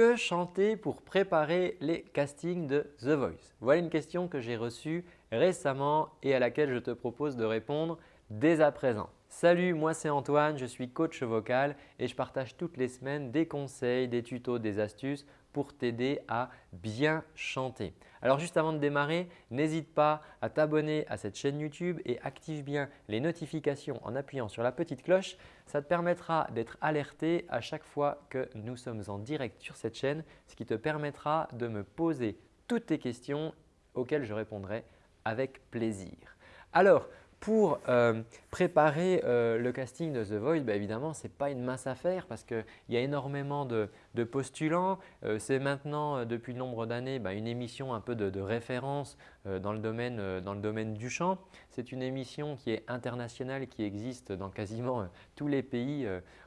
que chanter pour préparer les castings de The Voice Voilà une question que j'ai reçue récemment et à laquelle je te propose de répondre dès à présent. Salut, moi c'est Antoine, je suis coach vocal et je partage toutes les semaines des conseils, des tutos, des astuces pour t'aider à bien chanter. Alors juste avant de démarrer, n'hésite pas à t'abonner à cette chaîne YouTube et active bien les notifications en appuyant sur la petite cloche. Ça te permettra d'être alerté à chaque fois que nous sommes en direct sur cette chaîne, ce qui te permettra de me poser toutes tes questions auxquelles je répondrai avec plaisir. Alors, pour euh, préparer euh, le casting de The Voice, bah, évidemment, ce n'est pas une mince affaire parce qu'il y a énormément de, postulants. Euh, c'est maintenant, depuis nombre d'années, bah, une émission un peu de, référence dans le, domaine, du chant. C'est une émission qui est internationale, qui existe dans quasiment tous les pays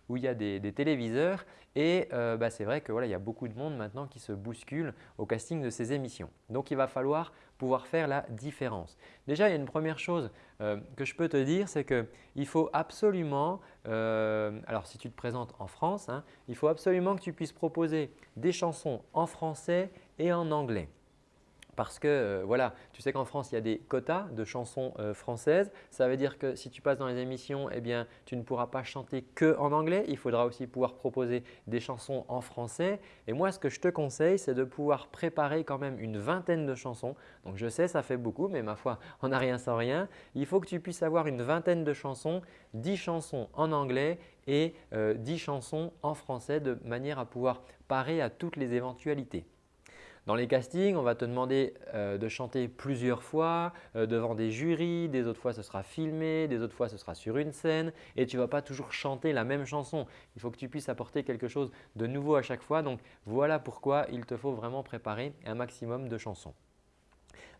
où il y a des, téléviseurs. Et bah, c'est vrai qu'il y a beaucoup de monde maintenant qui se bouscule au casting de ces émissions. Donc, il va falloir pouvoir faire la différence. Déjà, il y a une première chose euh, que je peux te dire, c'est qu'il faut absolument, euh, alors si tu te présentes en France, hein, il faut absolument que tu puisses proposer des chansons en français et en anglais. Parce que euh, voilà, tu sais qu'en France, il y a des quotas de chansons euh, françaises. Ça veut dire que si tu passes dans les émissions, eh tu ne pourras pas chanter que en anglais. Il faudra aussi pouvoir proposer des chansons en français. Et moi, ce que je te conseille, c'est de pouvoir préparer quand même une vingtaine de chansons. Donc, je sais, ça fait beaucoup, mais ma foi, on n'a rien sans rien. Il faut que tu puisses avoir une vingtaine de chansons, 10 chansons en anglais et 10 euh, chansons en français de manière à pouvoir parer à toutes les éventualités. Dans les castings, on va te demander euh, de chanter plusieurs fois euh, devant des jurys, des autres fois ce sera filmé, des autres fois ce sera sur une scène et tu ne vas pas toujours chanter la même chanson. Il faut que tu puisses apporter quelque chose de nouveau à chaque fois. Donc voilà pourquoi il te faut vraiment préparer un maximum de chansons.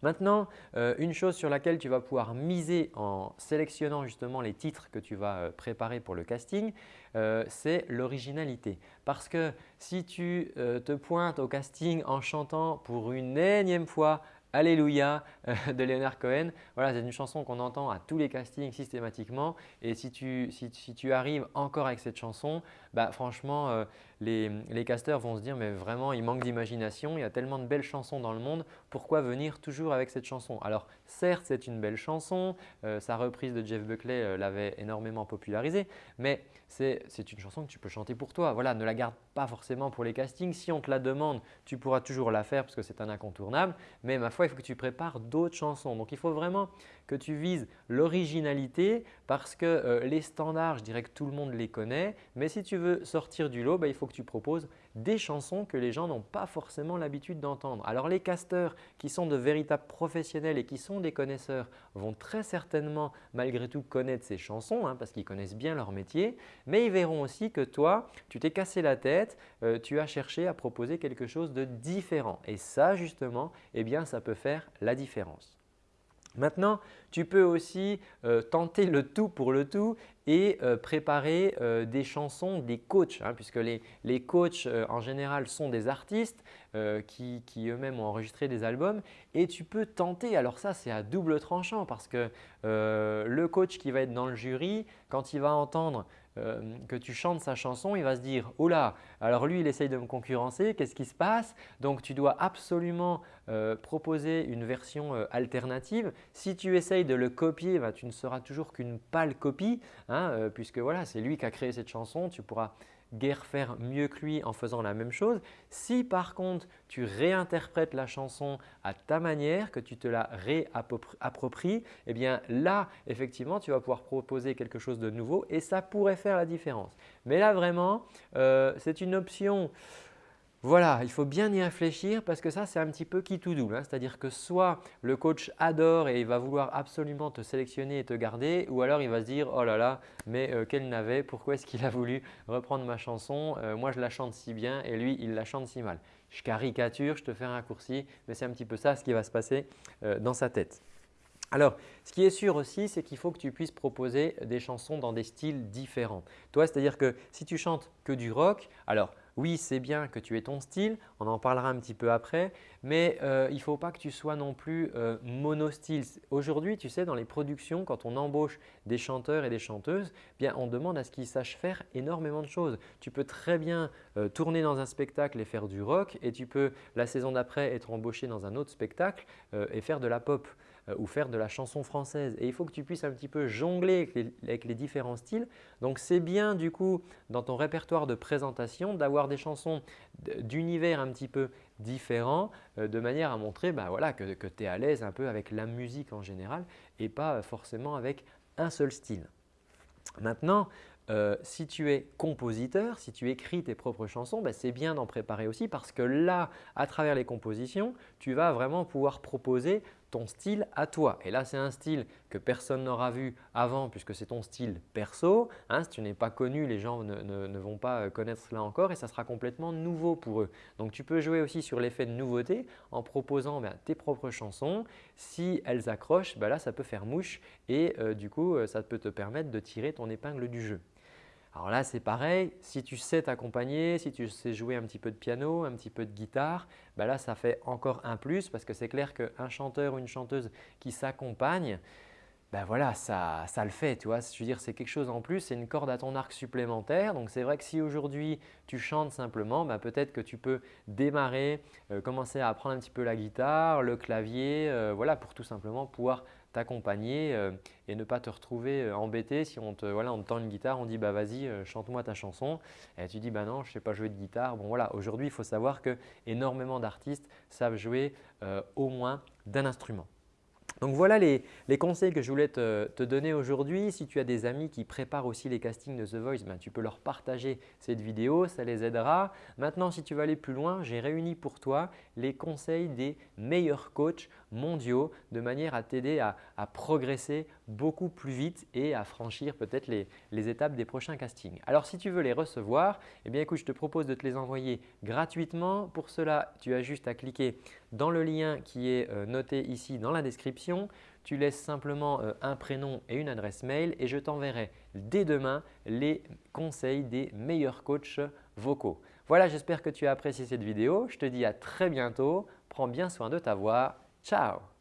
Maintenant, euh, une chose sur laquelle tu vas pouvoir miser en sélectionnant justement les titres que tu vas euh, préparer pour le casting, euh, c'est l'originalité. Parce que si tu te pointes au casting en chantant pour une énième fois Alléluia de Leonard Cohen. Voilà, c'est une chanson qu'on entend à tous les castings systématiquement. Et si tu, si, tu arrives encore avec cette chanson, bah, franchement, euh, les, les, casteurs vont se dire mais vraiment il manque d'imagination, il y a tellement de belles chansons dans le monde, pourquoi venir toujours avec cette chanson? Alors certes, c'est une belle chanson, euh, sa reprise de Jeff Buckley euh, l'avait énormément popularisée, mais c'est une chanson que tu peux chanter pour toi. Voilà, ne la garde pas forcément pour les castings. Si on te la demande, tu pourras toujours la faire parce que c'est un incontournable, mais ma foi, il faut que tu prépares d'autres chansons. Donc, il faut vraiment que tu vises l'originalité parce que euh, les standards, je dirais que tout le monde les connaît. Mais si tu veux sortir du lot, bah, il faut que tu proposes des chansons que les gens n'ont pas forcément l'habitude d'entendre. Alors les casteurs qui sont de véritables professionnels et qui sont des connaisseurs vont très certainement malgré tout connaître ces chansons hein, parce qu'ils connaissent bien leur métier. Mais ils verront aussi que toi, tu t'es cassé la tête, euh, tu as cherché à proposer quelque chose de différent. Et ça justement, eh bien, ça peut faire la différence. Maintenant, tu peux aussi euh, tenter le tout pour le tout et euh, préparer euh, des chansons des coachs hein, puisque les, coachs en général sont des artistes qui, qui eux-mêmes ont enregistré des albums et tu peux tenter, alors ça c'est à double tranchant parce que le coach qui va être dans le jury, quand il va entendre euh, que tu chantes sa chanson, il va se dire « Oh là, alors lui il essaye de me concurrencer, qu'est-ce qui se passe ?» Donc tu dois absolument euh, proposer une version euh, alternative. Si tu essayes de le copier, bah, tu ne seras toujours qu'une pâle copie hein, puisque voilà, c'est lui qui a créé cette chanson. Tu pourras guère faire mieux que lui en faisant la même chose. Si par contre tu réinterprètes la chanson à ta manière, que tu te la réappropries, eh bien là effectivement tu vas pouvoir proposer quelque chose de nouveau et ça pourrait faire la différence. Mais là vraiment euh, c'est une option voilà, il faut bien y réfléchir parce que ça, c'est un petit peu qui tout double. Hein. C'est-à-dire que soit le coach adore et il va vouloir absolument te sélectionner et te garder ou alors il va se dire « Oh là là, mais euh, quel navet, pourquoi est-ce qu'il a voulu reprendre ma chanson euh, Moi, je la chante si bien et lui, il la chante si mal. » Je caricature, je te fais un raccourci, mais c'est un petit peu ça ce qui va se passer euh, dans sa tête. Alors, ce qui est sûr aussi, c'est qu'il faut que tu puisses proposer des chansons dans des styles différents. Toi, c'est-à-dire que si tu chantes que du rock, alors oui, c'est bien que tu aies ton style, on en parlera un petit peu après, mais euh, il ne faut pas que tu sois non plus euh, monostyle. Aujourd'hui, tu sais, dans les productions, quand on embauche des chanteurs et des chanteuses, bien, on demande à ce qu'ils sachent faire énormément de choses. Tu peux très bien euh, tourner dans un spectacle et faire du rock et tu peux la saison d'après être embauché dans un autre spectacle et faire de la pop. Euh, ou faire de la chanson française. Et il faut que tu puisses un petit peu jongler avec les, différents styles. Donc c'est bien du coup dans ton répertoire de présentation d'avoir des chansons d'univers un petit peu différents euh, de manière à montrer bah, voilà, que, tu es à l'aise un peu avec la musique en général et pas forcément avec un seul style. Maintenant, euh, si tu es compositeur, si tu écris tes propres chansons, bah, c'est bien d'en préparer aussi parce que là, à travers les compositions, tu vas vraiment pouvoir proposer ton style à toi. Et là, c'est un style que personne n'aura vu avant puisque c'est ton style perso. Hein. si tu n'es pas connu, les gens ne, vont pas euh, connaître cela encore et ça sera complètement nouveau pour eux. Donc, tu peux jouer aussi sur l'effet de nouveauté en proposant ben, tes propres chansons. Si elles accrochent, ben là, ça peut faire mouche et euh, du coup, euh, ça peut te permettre de tirer ton épingle du jeu. Alors là, c'est pareil, si tu sais t'accompagner, si tu sais jouer un petit peu de piano, un petit peu de guitare, ben là, ça fait encore un plus parce que c'est clair qu'un chanteur ou une chanteuse qui s'accompagne, ben voilà, ça, ça, le fait. Tu vois. Je veux dire, c'est quelque chose en plus, c'est une corde à ton arc supplémentaire. Donc, c'est vrai que si aujourd'hui tu chantes simplement, ben peut-être que tu peux démarrer, euh, commencer à apprendre un petit peu la guitare, le clavier, euh, voilà, pour tout simplement pouvoir t'accompagner euh, et ne pas te retrouver euh, embêté si on te, voilà, on tend une guitare, on dit bah vas-y euh, chante-moi ta chanson et tu dis bah non je ne sais pas jouer de guitare. Bon voilà aujourd'hui il faut savoir que énormément d'artistes savent jouer au moins d'un instrument. Donc voilà les, conseils que je voulais te, donner aujourd'hui. Si tu as des amis qui préparent aussi les castings de The Voice, ben, tu peux leur partager cette vidéo, ça les aidera. Maintenant, si tu veux aller plus loin, j'ai réuni pour toi les conseils des meilleurs coachs mondiaux de manière à t'aider à, progresser beaucoup plus vite et à franchir peut-être les, étapes des prochains castings. Alors si tu veux les recevoir, eh bien écoute, je te propose de te les envoyer gratuitement. Pour cela, tu as juste à cliquer dans le lien qui est euh, noté ici dans la description. Tu laisses simplement euh, un prénom et une adresse mail et je t'enverrai dès demain les conseils des meilleurs coachs vocaux. Voilà, j'espère que tu as apprécié cette vidéo. Je te dis à très bientôt. Prends bien soin de ta voix. Ciao